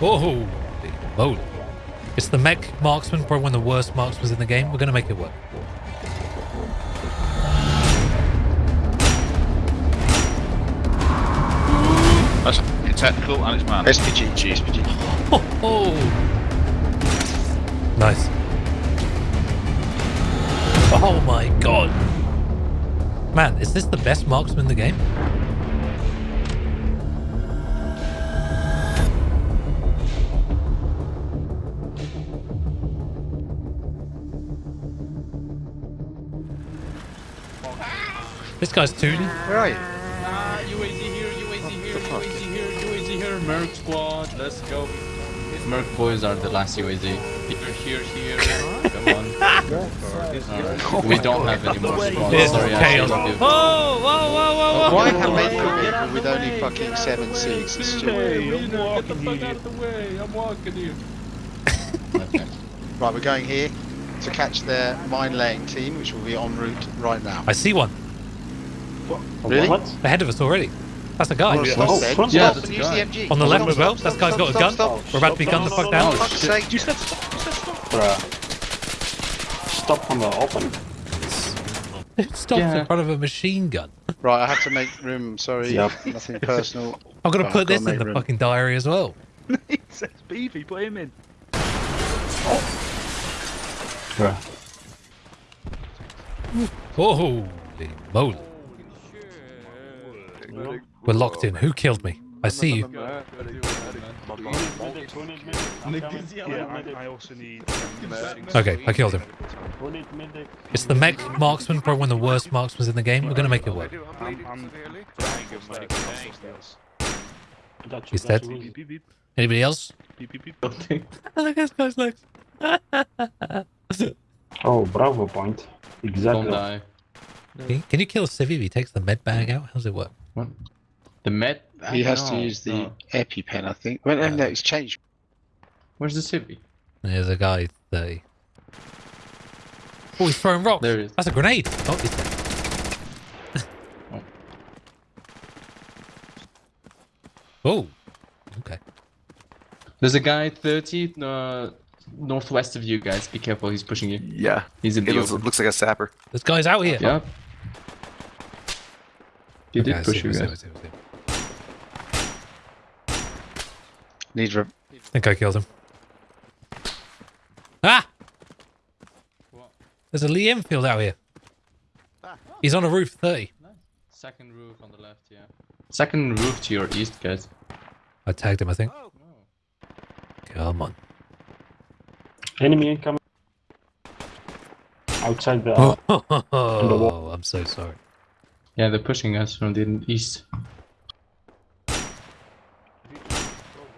Whoa, moly. It's the mech marksman, probably one of the worst marksmen in the game. We're going to make it work. That's fucking technical and it's man. SPG, SPG. Oh, oh. Nice. Oh my god. Man, is this the best marksman in the game? This guy's tooting. Where are you? Ah, UAZ here, UAZ here, fuck? UAZ here, UAZ here, Merc squad, let's go. Merc boys are the last UAZ. Here, here, here, come on. Alright. We don't have any more squads, This sorry, I chaos. should have Whoa, whoa, whoa, whoa, whoa. Why have they come in with only fucking seven seats? It's stupid. Get the fuck out of the way, I'm walking here. okay. Right, we're going here to catch their mine laying team, which will be en route right now. I see one Really? What? ahead of us already. That's a guy. Well, Oh, stop front Yeah, Stop that's and a use the MG. On the left as well. That guy's got a gun. We're about to be gunned the fuck down. no. Fuck's sake. You said stop. You said stop. Bruh. Stop from the open. It stops Yeah. in front of a machine gun. Right, I have to make room. Sorry, Yep. nothing personal. I'm gonna Oh, put this in the room. fucking diary as well. he says beefy, put him in. Bruh. Holy moly. We're locked in. Who killed me? I see you. Yeah, I, I also need. Okay, I killed him. Who need medic? It's the mech marksman, probably one of the worst marksmen in the game. We're gonna make it work. I'm, I'm trying to get medical assistance. Got you, He's got dead. you. Anybody else? Look at this guy's legs. Oh, Bravo point. Don't Exactly. die. Can can you kill a civvy if he takes the med bag out? How does it work? The med? He has to use the no. EpiPen, I think. When and no, it's changed. Where's the civvy? There's a guy 30. Oh, he's throwing rocks. There he is. That's a grenade. Oh, he's dead. oh. Okay. There's a guy 30 uh, northwest of you guys. Be careful, he's pushing you. Yeah, He's in he the looks, open. looks like a sapper. This guy's out here. Yep. He Okay, did I push you I see, I guys. see, I see. Needs re- I think I killed him. Ah! What? There's a Lee Enfield out here. He's on a roof 30. Second roof on the left, yeah. Second roof to your east, guys. I tagged him, I think. Come on. Enemy incoming. Outside the. Uh, Oh, I'm so sorry. Yeah, they're pushing us from the east.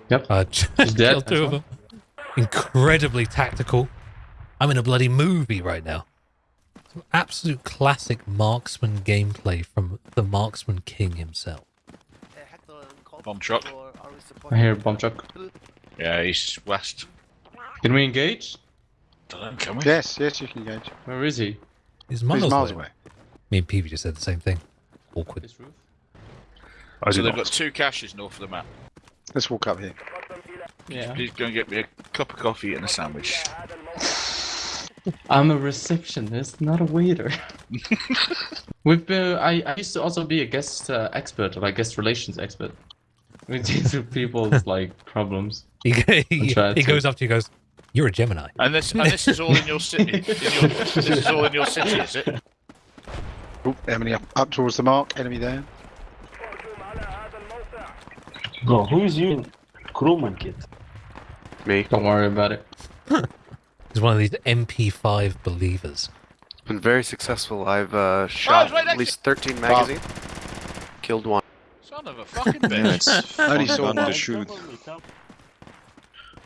Yep. Uh, I He's dead, killed two of them. Incredibly tactical. I'm in a bloody movie right now. Some absolute classic marksman gameplay from the marksman king himself. Bomb truck. I hear a bomb truck. Yeah, he's west. Can we engage? Know, can we? Yes, yes, you can engage. Where is he? He's He's miles, miles away. away. Me and Peavy just said the same thing. Awkward. This roof? So they've got two caches north of the map. Let's walk up here. Yeah. Please go and get me a cup of coffee and a sandwich. I'm a receptionist, not a waiter. We've been. I, I used to also be a guest uh, expert, like guest relations expert. We deal with people's like problems. He, he, tried he goes up to you and goes, You're a Gemini. And this and this is all in your city. In your, this is all in your city, is it? Oop, enemy up, up towards the mark, enemy there. Bro, who is you crewman kid? Me. Don't worry about it. He's one of these MP5 believers. Been very successful. I've uh, shot oh, right at least 13 magazine. Killed one. Son of a fucking bitch. Only saw one to shoot.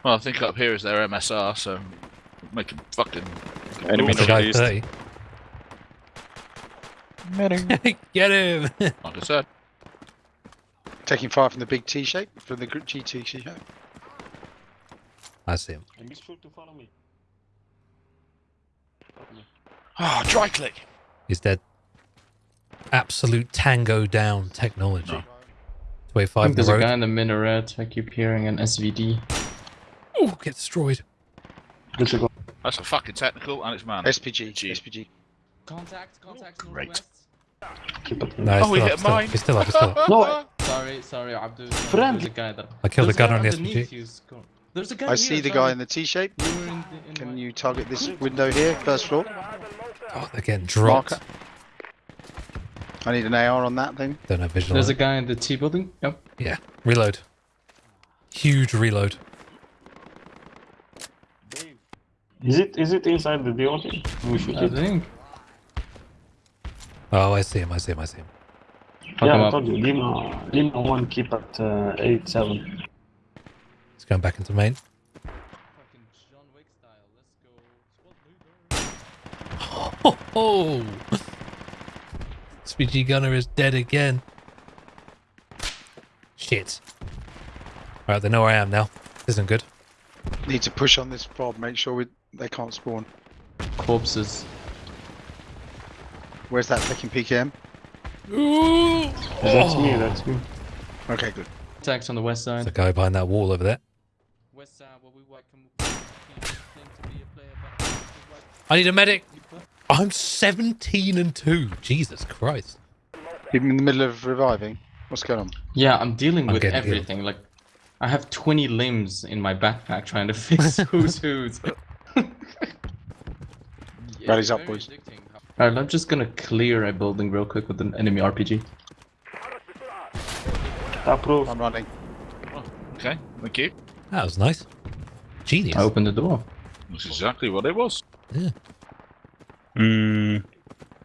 Well, I think up here is their MSR, so make him fucking. Enemy the 30. Him. Get him! Not a set. Taking fire from the big T shape, from the G T shape. I see him. And be sure to follow me. Ah, oh, dry click! He's dead. absolute tango down technology? No. Wait, five. There's the a guy in the minaret. I keep hearing an SVD. Oh, get destroyed. That's a fucking technical, and it's man. SPG. G. SPG. Contact, contact, Great. northwest. Keep it. No, Oh, we still hit up, still, mine. he's still up. He's still up. No, Sorry, sorry, Abdul. There's Friendly. a guy that. I killed the There's a gunner on the underneath SPG. you, Scott. There's a guy I here, see the sorry. guy in the T-shape. In in Can my- you target this window here, first floor? Oh, they're getting dropped. Marker. I need an AR on that thing. Don't have vision. There's a guy in the T building. Yep. Yeah, reload. Huge reload. is it is it inside the building? We should I think. Oh, I see him. I see him. I see him. Fuck him Yeah, I up. told you. Lima, Lima one keep at uh, eight seven. He's going back into main. Fucking John Wick style. Let's go. Squad leader. Oh, oh. SPG gunner is dead again. Shit. Alright, they know where I am now. This isn't good. Need to push on this fob. Make sure we, they can't spawn. Corpses. Where's that fucking PKM? Ooh. That's Oh. me. That's me. Okay, good. Attacks on the west There's side. a guy behind that wall over there. West side, where we welcome. Claim to be a player, but I need a medic. I'm 17 and 2. Jesus Christ. Even in the middle of reviving. What's going on? Yeah, I'm dealing I'm with getting healed. everything. Like, I have 20 limbs in my backpack trying to fix who's who's. Rallies up, boys. Alright, I'm just gonna clear a building real quick with an enemy RPG. Approve. I'm running. Okay, thank you. That was nice. Genius. I opened the door. That's exactly what it was. Mm,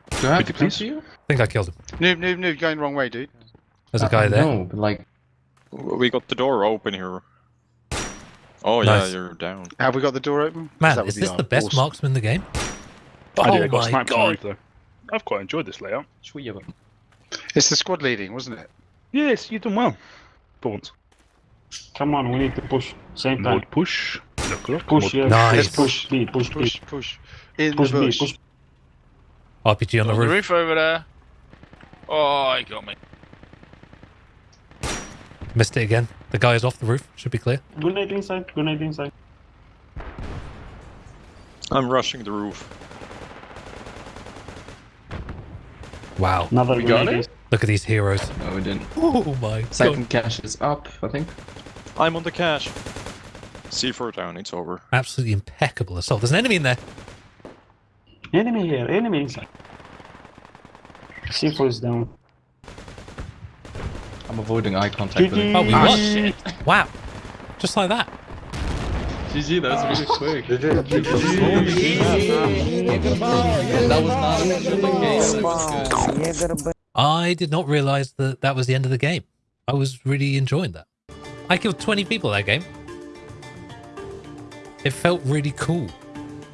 Do I have to you please? you? I think I killed him. Noob, noob, noob. Going the wrong way, dude. There's a Uh, guy there. No, but like, We got the door open here. Oh Nice. yeah, you're down. Have we got the door open? Man, that would is this our the best awesome- marksman in the game? I did. I oh got my sniped on the god. roof though. I've quite enjoyed this layout. Shweeba. It's the squad leading, wasn't it? Yes, you've done well. For once. Come on, we need to push. Same time. Mode push. Look, look. Push, mode yeah. Nice. Let's push B. Push B. Push, push. In Push the B. bush. Push. RPG on the On the roof. roof over there. Oh, he got me. Missed it again. The guy is off the roof. Should be clear. Grenade inside. Grenade inside. I'm rushing the roof. Wow. Another We got it? Look at these heroes. No, we didn't. Oh my god. Second cache is up, I think. I'm on the cache. C4 down, it's over. Absolutely impeccable assault. There's an enemy in there. Enemy here. Enemy inside. C4 is down. I'm avoiding eye contact with him. Oh, we Ah, won. shit. Wow. Just like that. GG, that was really quick. And that was not an official game. That was good. I did not realize that that was the end of the game. I was really enjoying that. I killed 20 people that game. It felt really cool.